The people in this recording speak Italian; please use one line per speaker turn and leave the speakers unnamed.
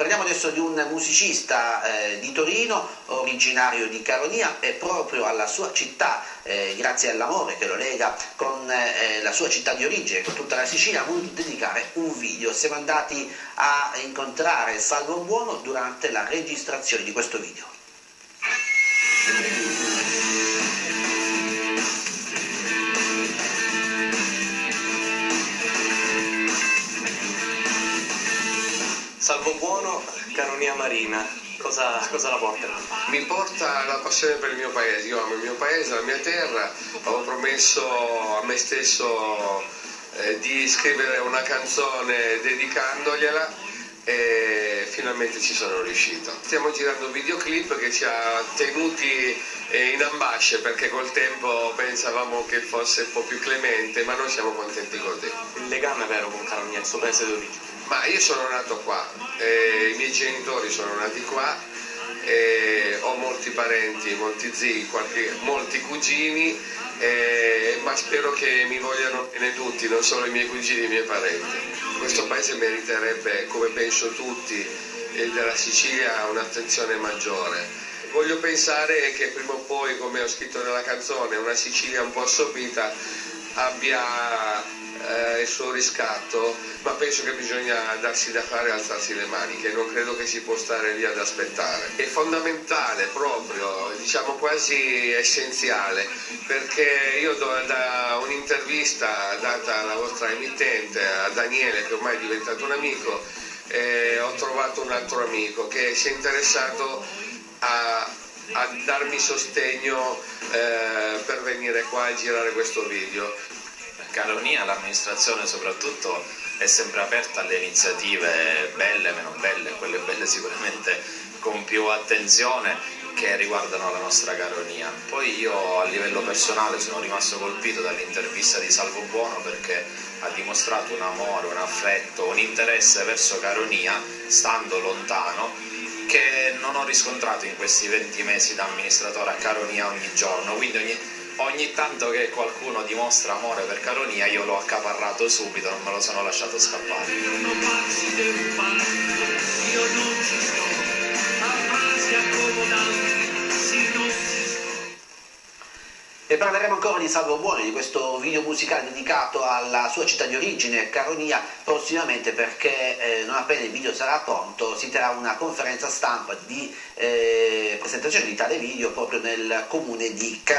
Parliamo adesso di un musicista eh, di Torino, originario di Caronia e proprio alla sua città, eh, grazie all'amore che lo lega con eh, la sua città di origine, con tutta la Sicilia, ha voluto dedicare un video. Siamo andati a incontrare Salvo Buono durante la registrazione di questo video.
Salvo Buono, Caronia Marina, cosa, cosa la porta?
Mi porta la passione per il mio paese, io amo il mio paese, la mia terra, avevo promesso a me stesso eh, di scrivere una canzone dedicandogliela e finalmente ci sono riuscito. Stiamo girando un videoclip che ci ha tenuti eh, in ambasce perché col tempo pensavamo che fosse un po' più clemente, ma noi siamo contenti così.
Il legame vero con Caronia, il suo paese d'origine?
Ma io sono nato qua, eh, i miei genitori sono nati qua, eh, ho molti parenti, molti zii, qualche, molti cugini, eh, ma spero che mi vogliano bene tutti, non solo i miei cugini e i miei parenti. Questo paese meriterebbe, come penso tutti, della Sicilia un'attenzione maggiore. Voglio pensare che prima o poi, come ho scritto nella canzone, una Sicilia un po' assopita abbia suo riscatto, ma penso che bisogna darsi da fare e alzarsi le maniche, non credo che si può stare lì ad aspettare. È fondamentale proprio, diciamo quasi essenziale, perché io da un'intervista data alla vostra emittente, a Daniele, che ormai è diventato un amico, eh, ho trovato un altro amico che si è interessato a a darmi sostegno eh, per venire qua a girare questo video.
Caronia, l'amministrazione soprattutto è sempre aperta alle iniziative belle, meno belle, quelle belle sicuramente con più attenzione che riguardano la nostra Caronia. Poi io a livello personale sono rimasto colpito dall'intervista di Salvo Buono perché ha dimostrato un amore, un affetto, un interesse verso Caronia, stando lontano, che non ho riscontrato in questi 20 mesi da amministratore a Caronia ogni giorno, quindi ogni, ogni tanto che qualcuno dimostra amore per Caronia io l'ho accaparrato subito, non me lo sono lasciato scappare.
E parleremo ancora di Salvo Buoni, di questo video musicale dedicato alla sua città di origine, Caronia, prossimamente perché eh, non appena il video sarà pronto si terrà una conferenza stampa di eh, presentazione di tale video proprio nel comune di Caronia.